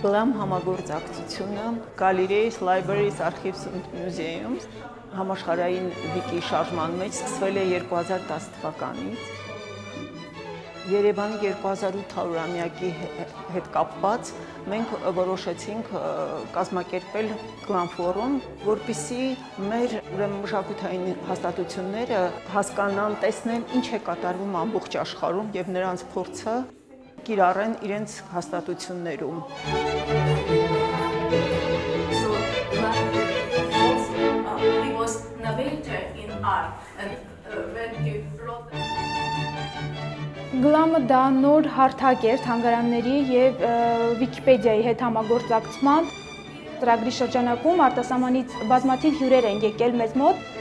Գլամ համագործակցությունը Galleries, Libraries, Archives and Museums համաշխարհային վիկի շարժման մեջ սկսվել է 2010 թվականից Երևանի 2800-ամյակի հետ կապված մենք որոշեցինք կազմակերպել Glam Forum, որպիսի մեր ուրեմն մշակութային հաստատությունները հասկանան, տեսնեն ինչ է կատարվում ամբողջ աշխարհում եւ նրանց փորձը կիրառեն իրենց հաստատություններում։ uh, uh, Գլամը դա նոր հարթակ էր թանգարանների եւ Վիկիպեդիայի հետ համագործակցման ծրագրի շրջանակում արտասահմանից բազմաթիվ հյուրեր են եկել մեզ մոտ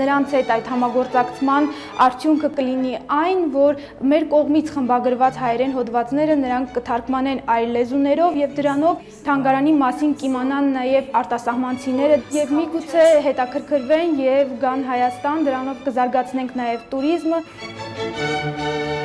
նրանց հետ այդ համագործակցման արդյունքը կլինի այն, որ մեր կողմից խմբագրված հայերեն հոդվածները նրանք կթարգմանեն այլ լեզուներով եւ դրանով թանգարանի մասին կիմանան նաեւ արտասահմանցիները եւ միգուցե հետաքրքրվեն եւ գան Հայաստան, դրանով կզարգացնենք նաեւ туриզմը։ Thank you.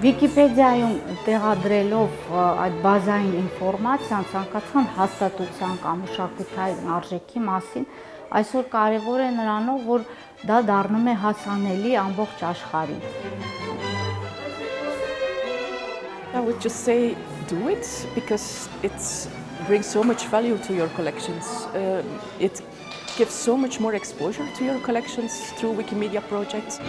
Վիկիպեդիայում տեղադրելով այդ բազային ինֆորմացիան ցանկացան հաստատության կամ մշակութային արժեքի մասին այսօր կարևոր է նրանով, որ դա դառնում է հասանելի ամբողջ աշխարհին։ I would just say do it because it brings so much value to your collections. Uh, it gives so much more exposure to your collections through Wikimedia projects.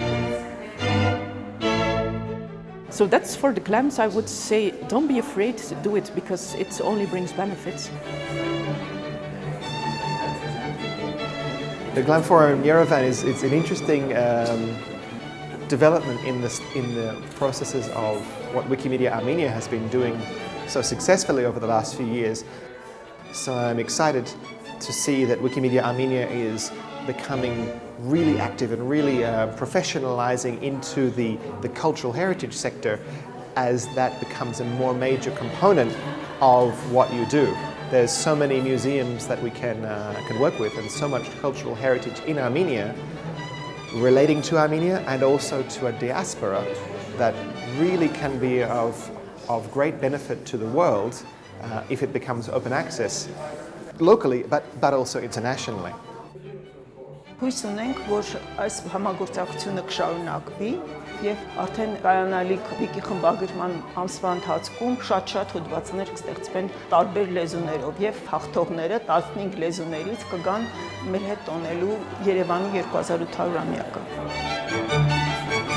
So that's for the clams. I would say don't be afraid to do it because it only brings benefits. The Glam Forum Yerevan is it's an interesting um, development in, this, in the processes of what Wikimedia Armenia has been doing so successfully over the last few years. So I'm excited to see that Wikimedia Armenia is becoming really active and really uh, professionalizing into the, the cultural heritage sector as that becomes a more major component of what you do. There's so many museums that we can, uh, can work with and so much cultural heritage in Armenia relating to Armenia and also to a diaspora that really can be of, of great benefit to the world uh, if it becomes open access locally but, but also internationally. Հույս ունենք, որ այս համագործակցությունը կշարունակվի եւ արդեն կայանալիք վիկի խմբագրման ամսվա ընթացքում շատ-շատ հոդվածներ կստեղծվեն տարբեր լեզուներով եւ հաղթողները 15 լեզուներից կգան մեր հետ տոնելու Երևանի 2800-ամյակը։